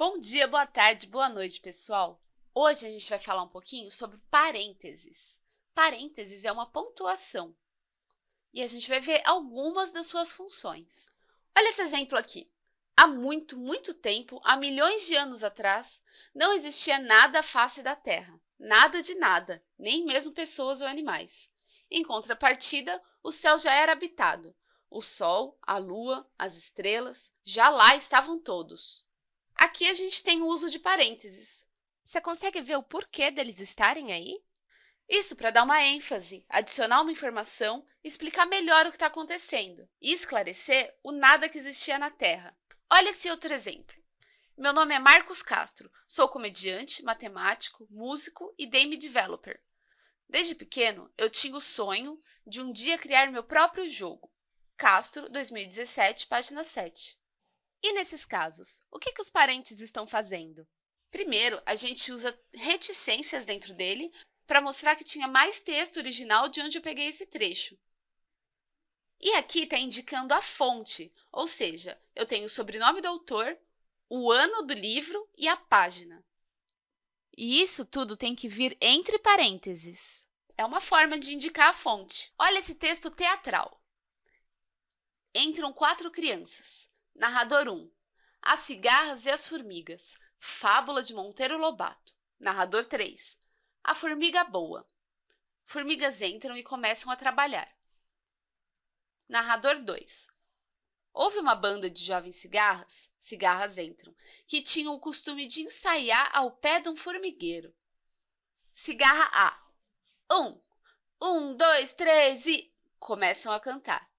Bom dia, boa tarde, boa noite, pessoal! Hoje a gente vai falar um pouquinho sobre parênteses. Parênteses é uma pontuação e a gente vai ver algumas das suas funções. Olha esse exemplo aqui. Há muito, muito tempo, há milhões de anos atrás, não existia nada à face da Terra. Nada de nada, nem mesmo pessoas ou animais. Em contrapartida, o céu já era habitado. O Sol, a Lua, as estrelas, já lá estavam todos. Aqui a gente tem o uso de parênteses. Você consegue ver o porquê deles estarem aí? Isso para dar uma ênfase, adicionar uma informação, explicar melhor o que está acontecendo e esclarecer o nada que existia na Terra. Olha esse outro exemplo. Meu nome é Marcos Castro, sou comediante, matemático, músico e game developer. Desde pequeno, eu tinha o sonho de um dia criar meu próprio jogo. Castro, 2017, página 7. E nesses casos, o que, que os parentes estão fazendo? Primeiro, a gente usa reticências dentro dele para mostrar que tinha mais texto original de onde eu peguei esse trecho. E aqui está indicando a fonte, ou seja, eu tenho o sobrenome do autor, o ano do livro e a página. E isso tudo tem que vir entre parênteses. É uma forma de indicar a fonte. Olha esse texto teatral. Entram quatro crianças. Narrador 1. As cigarras e as formigas. Fábula de Monteiro Lobato. Narrador 3. A formiga boa. Formigas entram e começam a trabalhar. Narrador 2. Houve uma banda de jovens cigarras, cigarras entram, que tinham o costume de ensaiar ao pé de um formigueiro. Cigarra A. Um, um, dois, três e... Começam a cantar.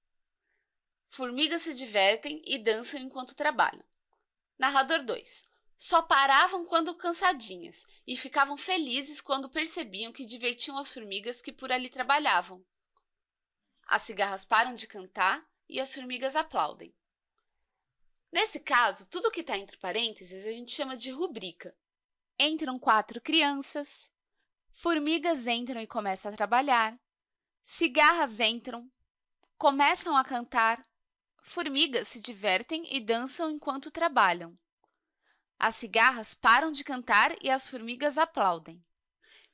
Formigas se divertem e dançam enquanto trabalham. Narrador 2. Só paravam quando cansadinhas e ficavam felizes quando percebiam que divertiam as formigas que por ali trabalhavam. As cigarras param de cantar e as formigas aplaudem. Nesse caso, tudo que está entre parênteses a gente chama de rubrica. Entram quatro crianças, formigas entram e começam a trabalhar, cigarras entram, começam a cantar, formigas se divertem e dançam enquanto trabalham. As cigarras param de cantar e as formigas aplaudem.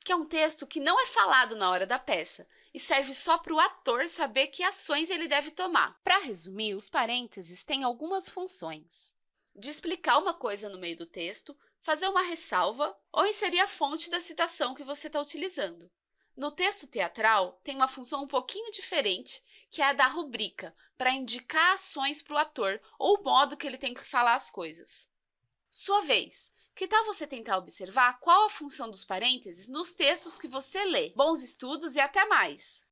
Que é um texto que não é falado na hora da peça e serve só para o ator saber que ações ele deve tomar. Para resumir, os parênteses têm algumas funções. De explicar uma coisa no meio do texto, fazer uma ressalva ou inserir a fonte da citação que você está utilizando. No texto teatral, tem uma função um pouquinho diferente, que é a da rubrica, para indicar ações para o ator ou o modo que ele tem que falar as coisas. Sua vez. Que tal você tentar observar qual a função dos parênteses nos textos que você lê? Bons estudos e até mais!